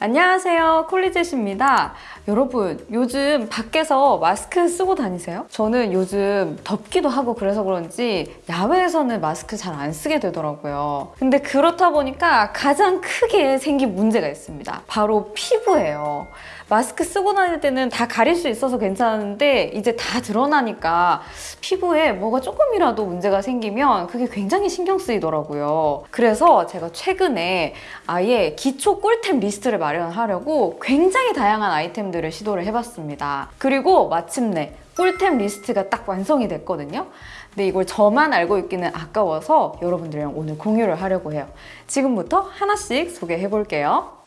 안녕하세요 콜리젯입니다. 여러분 요즘 밖에서 마스크 쓰고 다니세요? 저는 요즘 덥기도 하고 그래서 그런지 야외에서는 마스크 잘 안 쓰게 되더라고요. 근데 그렇다 보니까 가장 크게 생긴 문제가 있습니다. 바로 피부예요 마스크 쓰고 다닐 때는 다 가릴 수 있어서 괜찮은데 이제 다 드러나니까 피부에 뭐가 조금이라도 문제가 생기면 그게 굉장히 신경 쓰이더라고요. 그래서 제가 최근에 아예 기초 꿀템 리스트를 마련하려고 굉장히 다양한 아이템들을 시도를 해봤습니다. 그리고 마침내 꿀템 리스트가 딱 완성이 됐거든요. 근데 이걸 저만 알고 있기는 아까워서 여러분들이랑 오늘 공유를 하려고 해요. 지금부터 하나씩 소개해 볼게요.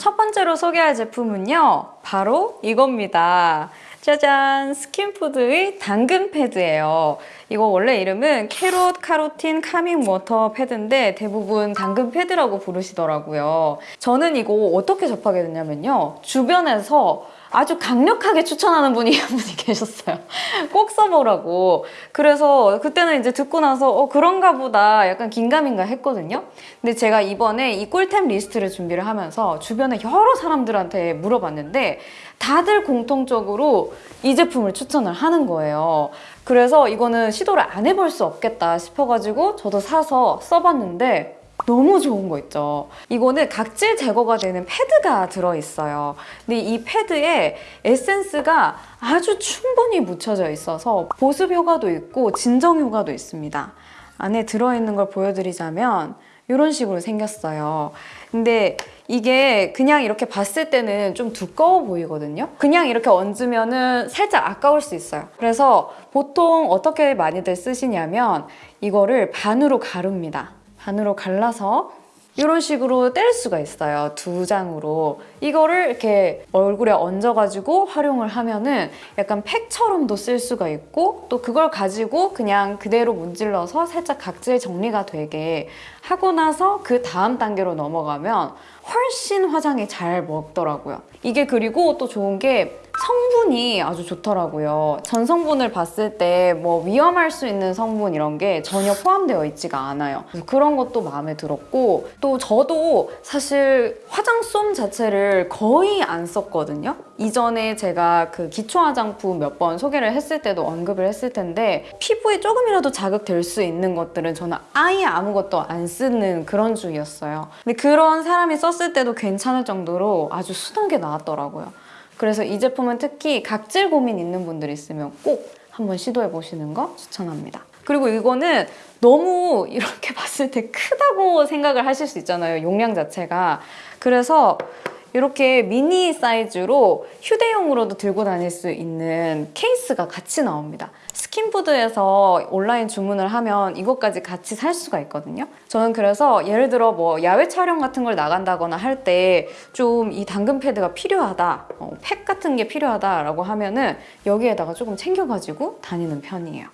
첫 번째로 소개할 제품은요. 바로 이겁니다. 짜잔! 스킨푸드의 당근 패드예요. 이거 원래 이름은 Carrot Carotene Calming Water Pad인데 대부분 당근 패드라고 부르시더라고요. 저는 이거 어떻게 접하게 됐냐면요. 주변에서 아주 강력하게 추천하는 분이 한 분이 계셨어요. 꼭 써보라고. 그래서 그때는 이제 듣고 나서 어 그런가 보다 약간 긴가민가 했거든요. 근데 제가 이번에 이 꿀템 리스트를 준비를 하면서 주변에 여러 사람들한테 물어봤는데 다들 공통적으로 이 제품을 추천을 하는 거예요. 그래서 이거는 시도를 안 해볼 수 없겠다 싶어가지고 저도 사서 써봤는데 너무 좋은 거 있죠. 이거는 각질 제거가 되는 패드가 들어있어요. 근데 이 패드에 에센스가 아주 충분히 묻혀져 있어서 보습 효과도 있고 진정 효과도 있습니다. 안에 들어있는 걸 보여드리자면 이런 식으로 생겼어요. 근데 이게 그냥 이렇게 봤을 때는 좀 두꺼워 보이거든요. 그냥 이렇게 얹으면 은 살짝 아까울 수 있어요. 그래서 보통 어떻게 많이들 쓰시냐면 이거를 반으로 가릅니다. 반으로 갈라서 이런 식으로 뗄 수가 있어요. 두 장으로. 이거를 이렇게 얼굴에 얹어가지고 활용을 하면은 약간 팩처럼도 쓸 수가 있고 또 그걸 가지고 그냥 그대로 문질러서 살짝 각질 정리가 되게 하고 나서 그 다음 단계로 넘어가면 훨씬 화장이 잘 먹더라고요. 이게 그리고 또 좋은 게 성분이 아주 좋더라고요. 전 성분을 봤을 때 뭐 위험할 수 있는 성분 이런 게 전혀 포함되어 있지가 않아요. 그런 것도 마음에 들었고 또 저도 사실 화장솜 자체를 거의 안 썼거든요. 이전에 제가 그 기초 화장품 몇 번 소개를 했을 때도 언급을 했을 텐데 피부에 조금이라도 자극될 수 있는 것들은 저는 아예 아무것도 안 쓰는 그런 주의였어요. 근데 그런 사람이 썼을 때도 괜찮을 정도로 아주 순하게 나왔더라고요. 그래서 이 제품은 특히 각질 고민 있는 분들 있으면 꼭 한번 시도해 보시는 거 추천합니다. 그리고 이거는 너무 이렇게 봤을 때 크다고 생각을 하실 수 있잖아요. 용량 자체가. 그래서 이렇게 미니 사이즈로 휴대용으로도 들고 다닐 수 있는 케이스가 같이 나옵니다. 스킨푸드에서 온라인 주문을 하면 이것까지 같이 살 수가 있거든요. 저는 그래서 예를 들어 뭐 야외 촬영 같은 걸 나간다거나 할 때 좀 이 당근 패드가 필요하다, 어, 팩 같은 게 필요하다라고 하면은 여기에다가 조금 챙겨가지고 다니는 편이에요.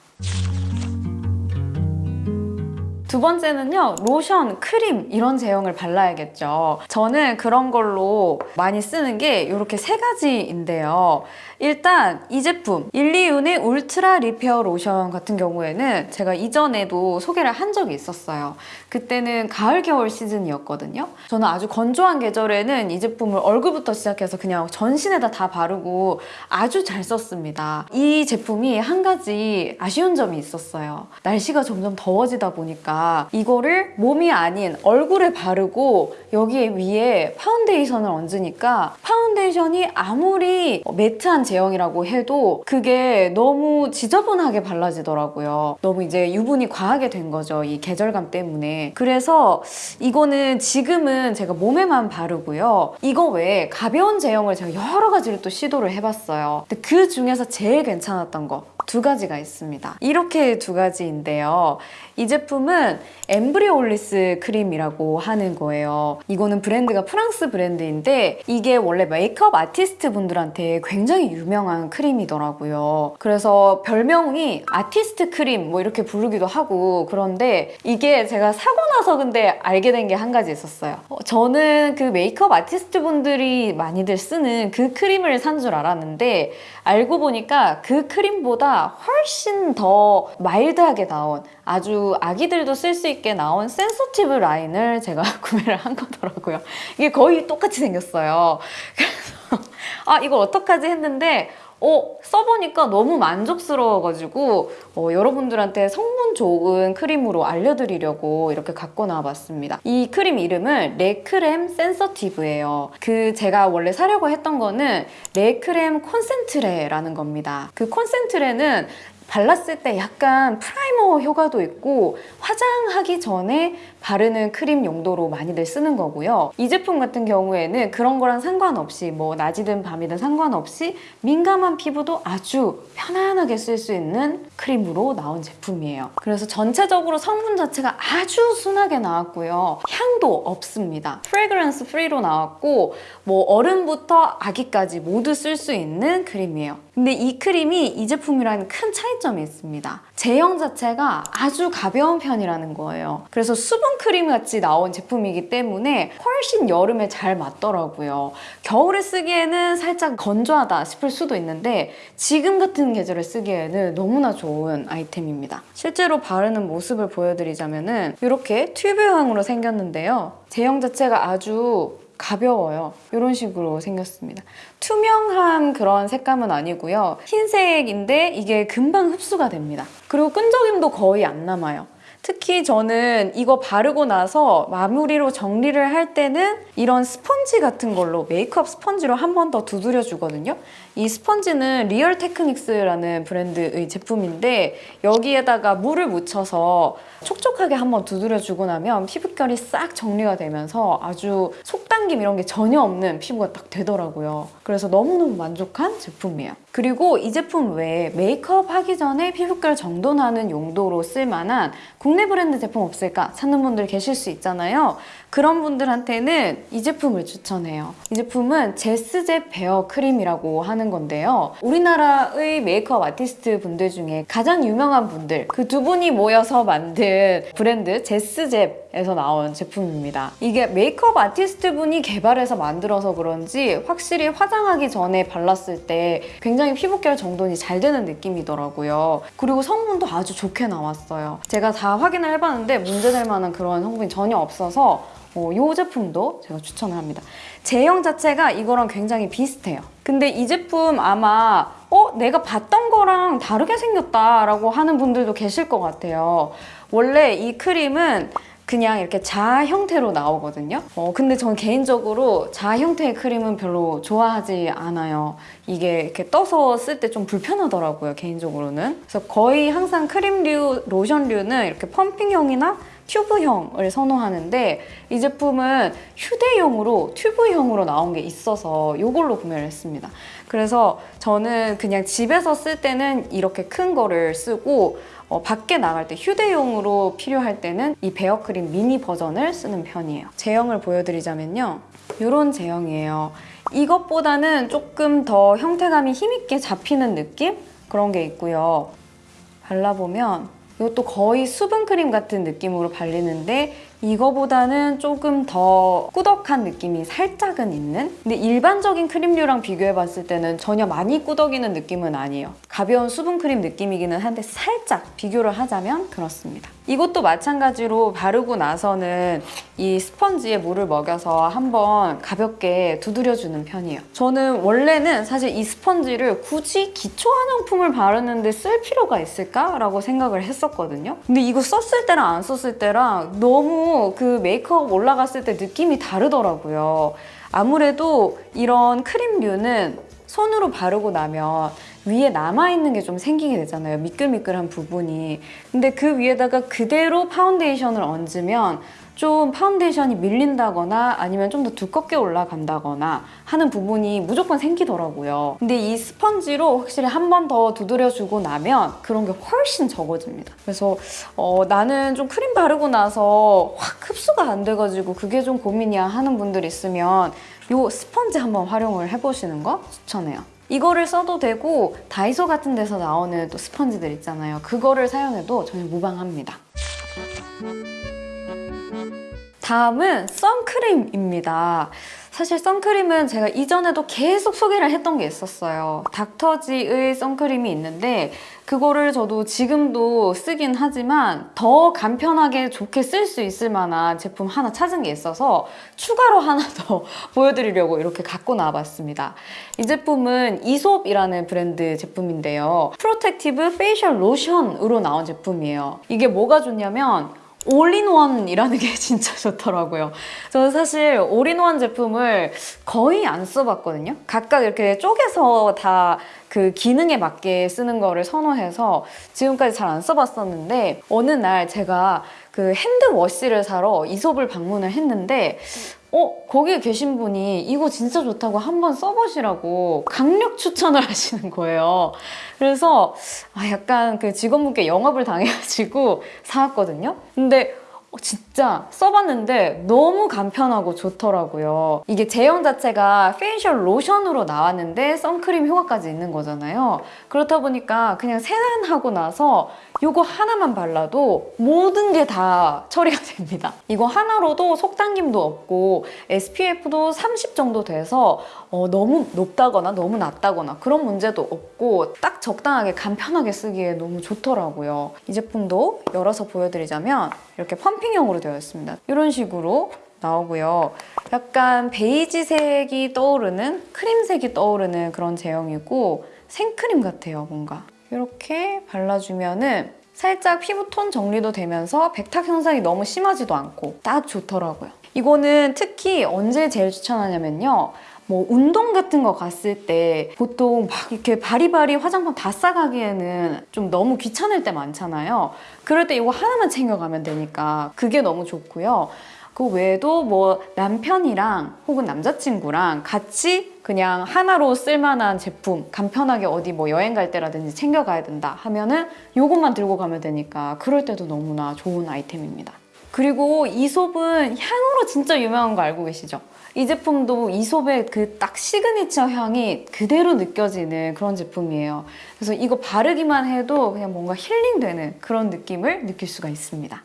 두 번째는요 로션, 크림 이런 제형을 발라야겠죠. 저는 그런 걸로 많이 쓰는 게 이렇게 세 가지인데요. 일단 이 제품 일리윤의 Ultra Repair 로션 같은 경우에는 제가 이전에도 소개를 한 적이 있었어요. 그때는 가을 겨울 시즌이었거든요. 저는 아주 건조한 계절에는 이 제품을 얼굴부터 시작해서 그냥 전신에다 다 바르고 아주 잘 썼습니다. 이 제품이 한 가지 아쉬운 점이 있었어요. 날씨가 점점 더워지다 보니까 이거를 몸이 아닌 얼굴에 바르고 여기에 위에 파운데이션을 얹으니까 파운데이션이 아무리 매트한 제형이라고 해도 그게 너무 지저분하게 발라지더라고요. 너무 이제 유분이 과하게 된 거죠. 이 계절감 때문에. 그래서 이거는 지금은 제가 몸에만 바르고요. 이거 외에 가벼운 제형을 제가 여러 가지를 또 시도를 해봤어요. 근데 그 중에서 제일 괜찮았던 거 두 가지가 있습니다. 이렇게 두 가지인데요. 이 제품은 Embryolisse 크림이라고 하는 거예요. 이거는 브랜드가 프랑스 브랜드인데 이게 원래 메이크업 아티스트 분들한테 굉장히 유명한 크림이더라고요. 그래서 별명이 아티스트 크림 뭐 이렇게 부르기도 하고 그런데 이게 제가 사고 나서 근데 알게 된 게 한 가지 있었어요. 어, 저는 그 메이크업 아티스트 분들이 많이들 쓰는 그 크림을 산 줄 알았는데 알고 보니까 그 크림보다 훨씬 더 마일드하게 나온 아주 아기들도 쓸 수 있게 나온 sensitive 라인을 제가 구매를 한 거더라고요. 이게 거의 똑같이 생겼어요. 그래서 아 이걸 어떡하지 했는데 어, 써보니까 너무 만족스러워가지고 어, 여러분들한테 성분 좋은 크림으로 알려드리려고 이렇게 갖고 나와봤습니다. 이 크림 이름은 레크렘 센서티브예요. 그 제가 원래 사려고 했던 거는 Lait-Crème Concentré라는 겁니다. 그 Concentré는 발랐을 때 약간 프라이머 효과도 있고 화장하기 전에 바르는 크림 용도로 많이들 쓰는 거고요. 이 제품 같은 경우에는 그런 거랑 상관없이 뭐 낮이든 밤이든 상관없이 민감한 피부도 아주 편안하게 쓸 수 있는 크림으로 나온 제품이에요. 그래서 전체적으로 성분 자체가 아주 순하게 나왔고요. 향도 없습니다. fragrance free로 나왔고 뭐 어른부터 아기까지 모두 쓸 수 있는 크림이에요. 근데 이 크림이 이 제품이랑 큰 차이점이 있습니다. 제형 자체가 아주 가벼운 편이라는 거예요. 그래서 수분 크림 같이 나온 제품이기 때문에 훨씬 여름에 잘 맞더라고요. 겨울에 쓰기에는 살짝 건조하다 싶을 수도 있는데 지금 같은 계절에 쓰기에는 너무나 좋은 아이템입니다. 실제로 바르는 모습을 보여드리자면 은 이렇게 튜브형으로 생겼는데요. 제형 자체가 아주 가벼워요. 이런 식으로 생겼습니다. 투명한 그런 색감은 아니고요. 흰색인데 이게 금방 흡수가 됩니다. 그리고 끈적임도 거의 안 남아요. 특히 저는 이거 바르고 나서 마무리로 정리를 할 때는 이런 스펀지 같은 걸로 메이크업 스펀지로 한 번 더 두드려 주거든요. 이 스펀지는 Real Techniques라는 브랜드의 제품인데 여기에다가 물을 묻혀서 촉촉하게 한번 두드려 주고 나면 피부결이 싹 정리가 되면서 아주 속당김 이런 게 전혀 없는 피부가 딱 되더라고요. 그래서 너무너무 만족한 제품이에요. 그리고 이 제품 외에 메이크업 하기 전에 피부결 정돈하는 용도로 쓸만한 국내 브랜드 제품 없을까 찾는 분들 계실 수 있잖아요. 그런 분들한테는 이 제품을 추천해요. 이 제품은 제스젭 베어 크림이라고 하는 건데요. 우리나라의 메이크업 아티스트 분들 중에 가장 유명한 분들 그 두 분이 모여서 만든 브랜드 제스젭에서 나온 제품입니다. 이게 메이크업 아티스트 분이 개발해서 만들어서 그런지 확실히 화장하기 전에 발랐을 때 굉장히 피부결 정돈이 잘 되는 느낌이더라고요. 그리고 성분도 아주 좋게 나왔어요. 제가 다 확인을 해봤는데 문제될 만한 그런 성분이 전혀 없어서 어, 이 제품도 제가 추천을 합니다. 제형 자체가 이거랑 굉장히 비슷해요. 근데 이 제품 아마 어? 내가 봤던 거랑 다르게 생겼다라고 하는 분들도 계실 것 같아요. 원래 이 크림은 그냥 이렇게 자 형태로 나오거든요. 어, 근데 저는 개인적으로 자 형태의 크림은 별로 좋아하지 않아요. 이게 이렇게 떠서 쓸 때 좀 불편하더라고요, 개인적으로는. 그래서 거의 항상 크림류, 로션류는 이렇게 펌핑형이나 튜브형을 선호하는데 이 제품은 휴대용으로 튜브형으로 나온 게 있어서 이걸로 구매를 했습니다. 그래서 저는 그냥 집에서 쓸 때는 이렇게 큰 거를 쓰고 어, 밖에 나갈 때 휴대용으로 필요할 때는 이 베어크림 미니 버전을 쓰는 편이에요. 제형을 보여드리자면요. 이런 제형이에요. 이것보다는 조금 더 형태감이 힘있게 잡히는 느낌? 그런 게 있고요. 발라보면 이것도 거의 수분크림 같은 느낌으로 발리는데 이거보다는 조금 더 꾸덕한 느낌이 살짝은 있는? 근데 일반적인 크림류랑 비교해봤을 때는 전혀 많이 꾸덕이는 느낌은 아니에요. 가벼운 수분크림 느낌이기는 한데 살짝 비교를 하자면 그렇습니다. 이것도 마찬가지로 바르고 나서는 이 스펀지에 물을 먹여서 한번 가볍게 두드려주는 편이에요. 저는 원래는 사실 이 스펀지를 굳이 기초 화장품을 바르는데 쓸 필요가 있을까 라고 생각을 했었거든요. 근데 이거 썼을 때랑 안 썼을 때랑 너무 그 메이크업 올라갔을 때 느낌이 다르더라고요. 아무래도 이런 크림류는 손으로 바르고 나면 위에 남아있는 게 좀 생기게 되잖아요. 미끌미끌한 부분이. 근데 그 위에다가 그대로 파운데이션을 얹으면 좀 파운데이션이 밀린다거나 아니면 좀 더 두껍게 올라간다거나 하는 부분이 무조건 생기더라고요. 근데 이 스펀지로 확실히 한 번 더 두드려주고 나면 그런 게 훨씬 적어집니다. 그래서 어, 나는 좀 크림 바르고 나서 확 흡수가 안 돼가지고 그게 좀 고민이야 하는 분들 있으면 이 스펀지 한번 활용을 해보시는 거 추천해요. 이거를 써도 되고 다이소 같은 데서 나오는 또 스펀지들 있잖아요. 그거를 사용해도 전혀 무방합니다. 다음은 선크림입니다. 사실 선크림은 제가 이전에도 계속 소개를 했던 게 있었어요. 닥터지의 선크림이 있는데 그거를 저도 지금도 쓰긴 하지만 더 간편하게 좋게 쓸 수 있을 만한 제품 하나 찾은 게 있어서 추가로 하나 더 보여드리려고 이렇게 갖고 나와봤습니다. 이 제품은 이솝이라는 브랜드 제품인데요. protective facial 로션으로 나온 제품이에요. 이게 뭐가 좋냐면 all-in-one이라는 게 진짜 좋더라고요. 저는 사실 올인원 제품을 거의 안 써봤거든요. 각각 이렇게 쪼개서 다 그 기능에 맞게 쓰는 거를 선호해서 지금까지 잘 안 써봤었는데 어느 날 제가 그 hand wash를 사러 이솝을 방문을 했는데 어 거기에 계신 분이 이거 진짜 좋다고 한번 써보시라고 강력 추천을 하시는 거예요. 그래서 아, 약간 그 직원분께 영업을 당해가지고 사왔거든요. 근데 어, 진짜 써봤는데 너무 간편하고 좋더라고요. 이게 제형 자체가 facial 로션으로 나왔는데 선크림 효과까지 있는 거잖아요. 그렇다 보니까 그냥 세안하고 나서 이거 하나만 발라도 모든 게 다 처리가 됩니다. 이거 하나로도 속당김도 없고 SPF도 30 정도 돼서 어, 너무 높다거나 너무 낮다거나 그런 문제도 없고 딱 적당하게 간편하게 쓰기에 너무 좋더라고요. 이 제품도 열어서 보여드리자면 이렇게 펌핑 형으로 되어 있습니다. 이런 식으로 나오고요. 약간 베이지색이 떠오르는 크림색이 떠오르는 그런 제형이고 생크림 같아요, 뭔가. 이렇게 발라주면 은 살짝 피부톤 정리도 되면서 백탁 현상이 너무 심하지도 않고 딱 좋더라고요. 이거는 특히 언제 제일 추천하냐면요. 뭐 운동 같은 거 갔을 때 보통 막 이렇게 바리바리 화장품 다 싸가기에는 좀 너무 귀찮을 때 많잖아요. 그럴 때 이거 하나만 챙겨가면 되니까 그게 너무 좋고요. 그 외에도 뭐 남편이랑 혹은 남자친구랑 같이 그냥 하나로 쓸만한 제품 간편하게 어디 뭐 여행 갈 때라든지 챙겨가야 된다 하면은 이것만 들고 가면 되니까 그럴 때도 너무나 좋은 아이템입니다. 그리고 이솝은 향으로 진짜 유명한 거 알고 계시죠? 이 제품도 이솝의 그 딱 시그니처 향이 그대로 느껴지는 그런 제품이에요. 그래서 이거 바르기만 해도 그냥 뭔가 힐링되는 그런 느낌을 느낄 수가 있습니다.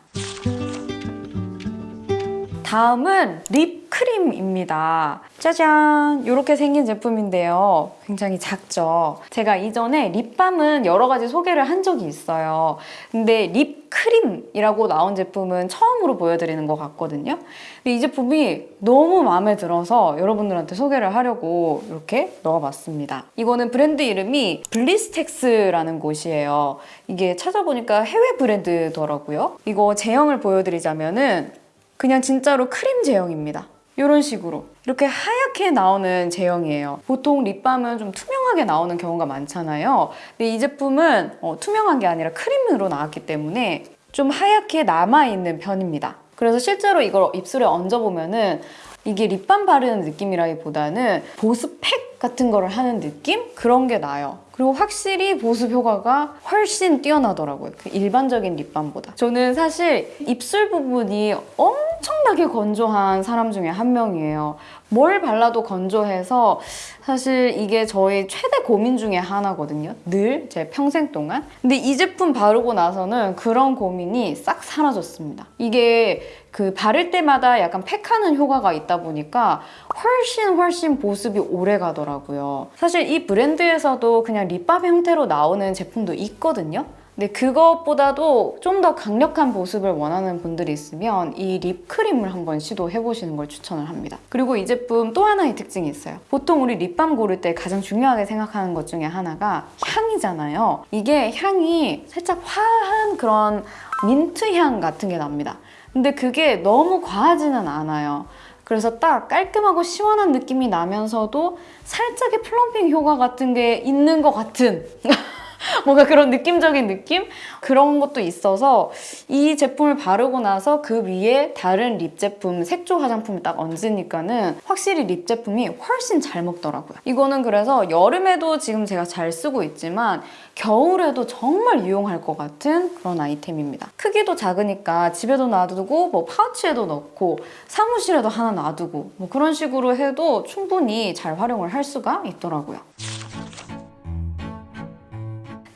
다음은 립크림입니다. 짜잔! 이렇게 생긴 제품인데요. 굉장히 작죠? 제가 이전에 립밤은 여러 가지 소개를 한 적이 있어요. 근데 립크림이라고 나온 제품은 처음으로 보여드리는 것 같거든요. 근데 이 제품이 너무 마음에 들어서 여러분들한테 소개를 하려고 이렇게 넣어봤습니다. 이거는 브랜드 이름이 블리스텍스라는 곳이에요. 이게 찾아보니까 해외 브랜드더라고요. 이거 제형을 보여드리자면은 그냥 진짜로 크림 제형입니다. 이런 식으로 이렇게 하얗게 나오는 제형이에요. 보통 립밤은 좀 투명하게 나오는 경우가 많잖아요. 근데 이 제품은 어, 투명한 게 아니라 크림으로 나왔기 때문에 좀 하얗게 남아있는 편입니다. 그래서 실제로 이걸 입술에 얹어보면 은 이게 립밤 바르는 느낌이라기보다는 보습 팩 같은 거를 하는 느낌? 그런 게 나요. 그리고 확실히 보습 효과가 훨씬 뛰어나더라고요. 그 일반적인 립밤보다. 저는 사실 입술 부분이 엄청나게 건조한 사람 중에 한 명이에요. 뭘 발라도 건조해서 사실 이게 저의 최대 고민 중에 하나거든요. 늘 제 평생 동안. 근데 이 제품 바르고 나서는 그런 고민이 싹 사라졌습니다. 이게 그 바를 때마다 약간 팩하는 효과가 있다 보니까 훨씬 훨씬 보습이 오래 가더라고요. 사실 이 브랜드에서도 그냥 립밤 형태로 나오는 제품도 있거든요. 근데 그것보다도 좀 더 강력한 보습을 원하는 분들이 있으면 이 립크림을 한번 시도해 보시는 걸 추천을 합니다. 그리고 이 제품 또 하나의 특징이 있어요. 보통 우리 립밤 고를 때 가장 중요하게 생각하는 것 중에 하나가 향이잖아요. 이게 향이 살짝 화한 그런 민트 향 같은 게 납니다. 근데 그게 너무 과하지는 않아요. 그래서 딱 깔끔하고 시원한 느낌이 나면서도 살짝의 plumping 효과 같은 게 있는 것 같은 뭔가 그런 느낌적인 느낌? 그런 것도 있어서 이 제품을 바르고 나서 그 위에 다른 립 제품, 색조 화장품을 딱 얹으니까는 확실히 립 제품이 훨씬 잘 먹더라고요. 이거는 그래서 여름에도 지금 제가 잘 쓰고 있지만 겨울에도 정말 유용할 것 같은 그런 아이템입니다. 크기도 작으니까 집에도 놔두고 뭐 파우치에도 넣고 사무실에도 하나 놔두고 뭐 그런 식으로 해도 충분히 잘 활용을 할 수가 있더라고요.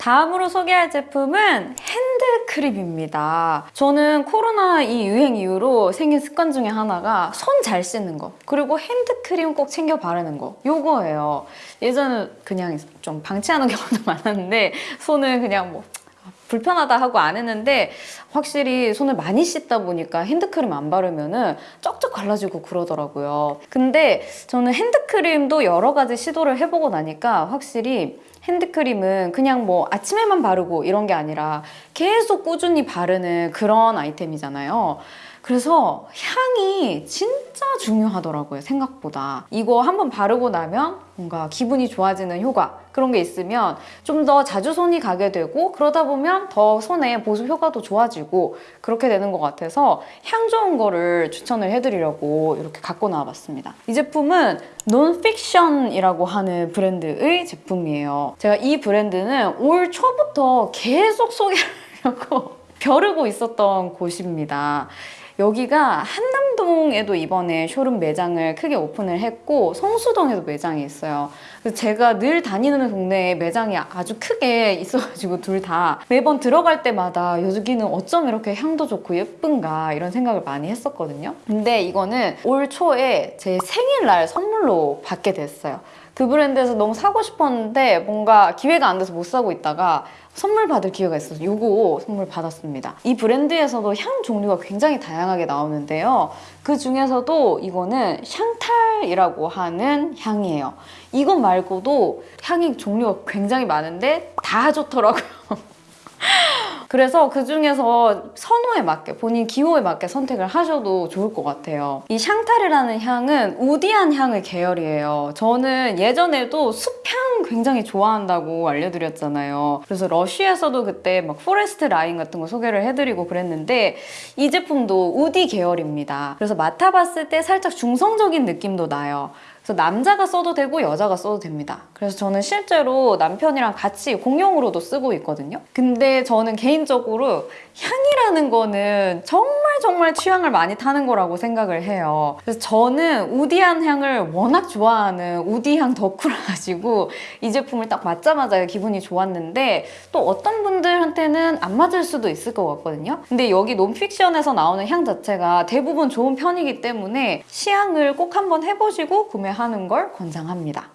다음으로 소개할 제품은 핸드크림입니다. 저는 코로나 이 유행 이후로 생긴 습관 중에 하나가 손 잘 씻는 거 그리고 핸드크림 꼭 챙겨 바르는 거 요거예요. 예전에 그냥 좀 방치하는 경우도 많았는데 손을 그냥 뭐 불편하다 하고 안 했는데 확실히 손을 많이 씻다 보니까 핸드크림 안 바르면 은 쩍쩍 갈라지고 그러더라고요. 근데 저는 핸드크림도 여러 가지 시도를 해보고 나니까 확실히 핸드크림은 그냥 뭐 아침에만 바르고 이런 게 아니라 계속 꾸준히 바르는 그런 아이템이잖아요. 그래서 향이 진짜 중요하더라고요, 생각보다. 이거 한번 바르고 나면 뭔가 기분이 좋아지는 효과 그런 게 있으면 좀 더 자주 손이 가게 되고 그러다 보면 더 손에 보습 효과도 좋아지고 그렇게 되는 것 같아서 향 좋은 거를 추천을 해드리려고 이렇게 갖고 나와봤습니다. 이 제품은 논픽션이라고 하는 브랜드의 제품이에요. 제가 이 브랜드는 올 초부터 계속 소개하려고 벼르고 있었던 곳입니다. 여기가 한남동에도 이번에 쇼룸 매장을 크게 오픈을 했고 성수동에도 매장이 있어요. 그래서 제가 늘 다니는 동네에 매장이 아주 크게 있어가지고 둘 다 매번 들어갈 때마다 여기는 어쩜 이렇게 향도 좋고 예쁜가 이런 생각을 많이 했었거든요. 근데 이거는 올 초에 제 생일날 선물로 받게 됐어요. 그 브랜드에서 너무 사고 싶었는데 뭔가 기회가 안 돼서 못 사고 있다가 선물 받을 기회가 있어서 이거 선물 받았습니다. 이 브랜드에서도 향 종류가 굉장히 다양하게 나오는데요. 그 중에서도 이거는 샹탈이라고 하는 향이에요. 이것 말고도 향이 종류가 굉장히 많은데 다 좋더라고요. 그래서 그 중에서 선호에 맞게 본인 기호에 맞게 선택을 하셔도 좋을 것 같아요. 이 상탈이라는 향은 woody한 향의 계열이에요. 저는 예전에도 숲향 굉장히 좋아한다고 알려드렸잖아요. 그래서 러쉬에서도 그때 막 forest 라인 같은 거 소개를 해드리고 그랬는데 이 제품도 woody 계열입니다. 그래서 맡아봤을 때 살짝 중성적인 느낌도 나요. 그래서 남자가 써도 되고 여자가 써도 됩니다. 그래서 저는 실제로 남편이랑 같이 공용으로도 쓰고 있거든요. 근데 저는 개인적으로 향이라는 거는 정말 정말 취향을 많이 타는 거라고 생각을 해요. 그래서 저는 우디한 향을 워낙 좋아하는 우디향 덕후라 가지고 이 제품을 딱 맞자마자 기분이 좋았는데 또 어떤 분들한테는 안 맞을 수도 있을 것 같거든요. 근데 여기 논픽션에서 나오는 향 자체가 대부분 좋은 편이기 때문에 시향을 꼭 한번 해보시고 구매 하는 걸 권장합니다.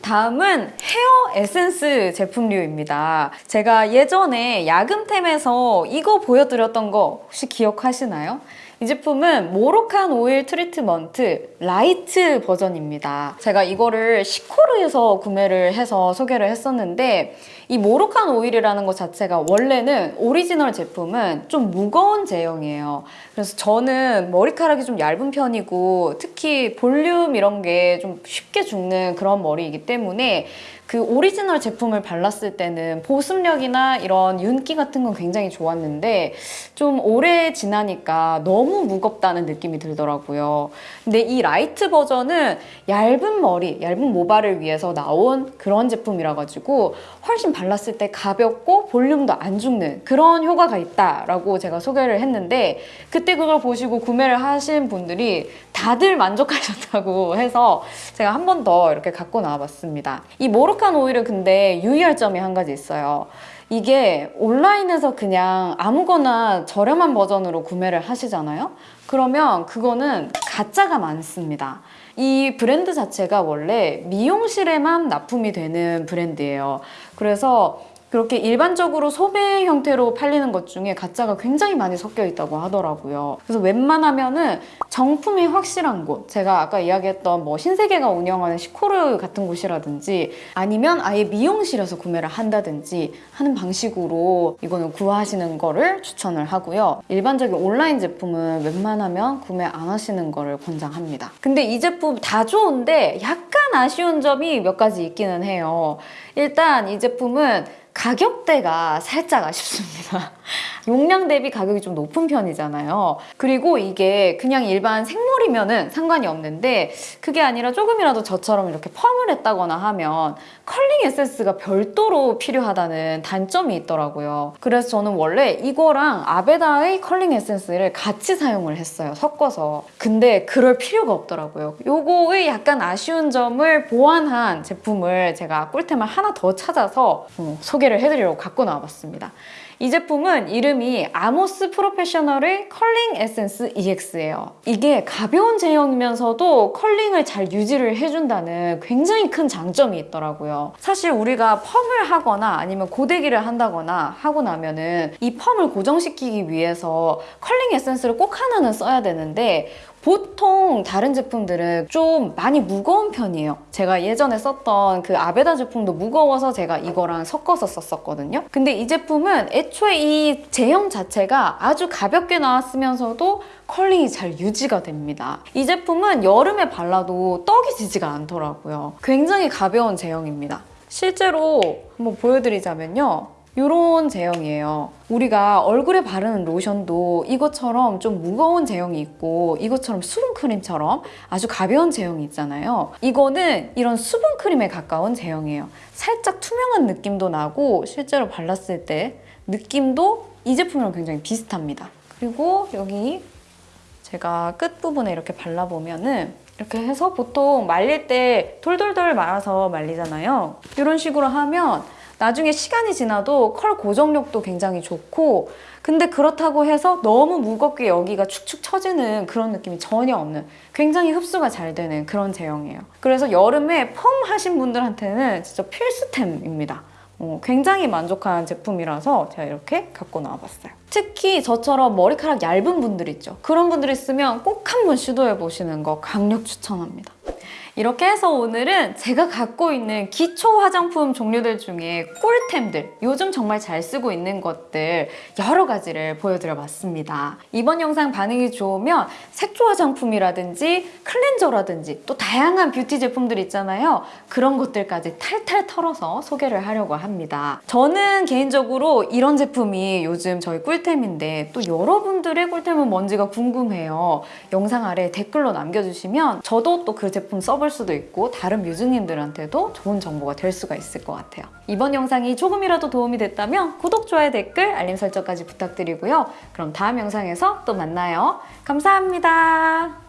다음은 헤어 에센스 제품류입니다. 제가 예전에 야금템에서 이거 보여드렸던 거 혹시 기억하시나요? 이 제품은 모로칸 오일 트리트먼트 light 버전입니다. 제가 이거를 시코르에서 구매를 해서 소개를 했었는데 이 모로칸 오일이라는 것 자체가 원래는 오리지널 제품은 좀 무거운 제형이에요. 그래서 저는 머리카락이 좀 얇은 편이고 특히 볼륨 이런 게 좀 쉽게 죽는 그런 머리이기 때문에 그 오리지널 제품을 발랐을 때는 보습력이나 이런 윤기 같은 건 굉장히 좋았는데 좀 오래 지나니까 너무 무겁다는 느낌이 들더라고요. 근데 이 light 버전은 얇은 머리, 얇은 모발을 위해서 나온 그런 제품이라 가지고 훨씬 발랐을 때 가볍고 볼륨도 안 죽는 그런 효과가 있다라고 제가 소개를 했는데 그때 그걸 보시고 구매를 하신 분들이 다들 만족하셨다고 해서 제가 한 번 더 이렇게 갖고 나와봤습니다. 이 모로 칸 오일은 근데 유의할 점이 한 가지 있어요. 이게 온라인에서 그냥 아무거나 저렴한 버전으로 구매를 하시잖아요? 그러면 그거는 가짜가 많습니다. 이 브랜드 자체가 원래 미용실에만 납품이 되는 브랜드예요. 그래서 그렇게 일반적으로 소매 형태로 팔리는 것 중에 가짜가 굉장히 많이 섞여 있다고 하더라고요. 그래서 웬만하면은 정품이 확실한 곳, 제가 아까 이야기했던 뭐 신세계가 운영하는 시코르 같은 곳이라든지 아니면 아예 미용실에서 구매를 한다든지 하는 방식으로 이거는 구하시는 거를 추천을 하고요. 일반적인 온라인 제품은 웬만하면 구매 안 하시는 거를 권장합니다. 근데 이 제품 다 좋은데 약간 아쉬운 점이 몇 가지 있기는 해요. 일단 이 제품은 가격대가 살짝 아쉽습니다. 용량 대비 가격이 좀 높은 편이잖아요. 그리고 이게 그냥 일반 생머리면은 상관이 없는데 그게 아니라 조금이라도 저처럼 이렇게 펌을 했다거나 하면 컬링 에센스가 별도로 필요하다는 단점이 있더라고요. 그래서 저는 원래 이거랑 아베다의 컬링 에센스를 같이 사용을 했어요. 섞어서. 근데 그럴 필요가 없더라고요. 요거의 약간 아쉬운 점을 보완한 제품을 제가 꿀템을 하나 더 찾아서 어, 소개를 해드리려고 갖고 나와봤습니다. 이 제품은 이름이 아모스 프로페셔널의 컬링 에센스 EX예요. 이게 가벼운 제형이면서도 curling을 잘 유지를 해준다는 굉장히 큰 장점이 있더라고요. 사실 우리가 펌을 하거나 아니면 고데기를 한다거나 하고 나면은 이 펌을 고정시키기 위해서 컬링 에센스를 꼭 하나는 써야 되는데 보통 다른 제품들은 좀 많이 무거운 편이에요. 제가 예전에 썼던 그 아베다 제품도 무거워서 제가 이거랑 섞어서 썼었거든요. 근데 이 제품은 애초에 이 제형 자체가 아주 가볍게 나왔으면서도 curling이 잘 유지가 됩니다. 이 제품은 여름에 발라도 떡이 지지가 않더라고요. 굉장히 가벼운 제형입니다. 실제로 한번 보여드리자면요. 이런 제형이에요. 우리가 얼굴에 바르는 로션도 이것처럼 좀 무거운 제형이 있고 이것처럼 수분크림처럼 아주 가벼운 제형이 있잖아요. 이거는 이런 수분크림에 가까운 제형이에요. 살짝 투명한 느낌도 나고 실제로 발랐을 때 느낌도 이 제품이랑 굉장히 비슷합니다. 그리고 여기 제가 끝부분에 이렇게 발라보면은 이렇게 해서 보통 말릴 때 돌돌돌 말아서 말리잖아요. 이런 식으로 하면 나중에 시간이 지나도 컬 고정력도 굉장히 좋고 근데 그렇다고 해서 너무 무겁게 여기가 축축 처지는 그런 느낌이 전혀 없는 굉장히 흡수가 잘 되는 그런 제형이에요. 그래서 여름에 펌 하신 분들한테는 진짜 필수템입니다. 어, 굉장히 만족한 제품이라서 제가 이렇게 갖고 나와봤어요. 특히 저처럼 머리카락 얇은 분들 있죠. 그런 분들 있으면 꼭 한번 시도해 보시는 거 강력 추천합니다. 이렇게 해서 오늘은 제가 갖고 있는 기초 화장품 종류들 중에 꿀템들, 요즘 정말 잘 쓰고 있는 것들 여러 가지를 보여드려 봤습니다. 이번 영상 반응이 좋으면 색조 화장품이라든지 클렌저라든지 또 다양한 뷰티 제품들 있잖아요. 그런 것들까지 탈탈 털어서 소개를 하려고 합니다. 저는 개인적으로 이런 제품이 요즘 저의 꿀템인데 또 여러분들의 꿀템은 뭔지가 궁금해요. 영상 아래 댓글로 남겨주시면 저도 또 그 제품 써볼 수도 있고 다른 뮤즈님들한테도 좋은 정보가 될 수가 있을 것 같아요. 이번 영상이 조금이라도 도움이 됐다면 구독, 좋아요, 댓글, 알림 설정까지 부탁드리고요. 그럼 다음 영상에서 또 만나요. 감사합니다.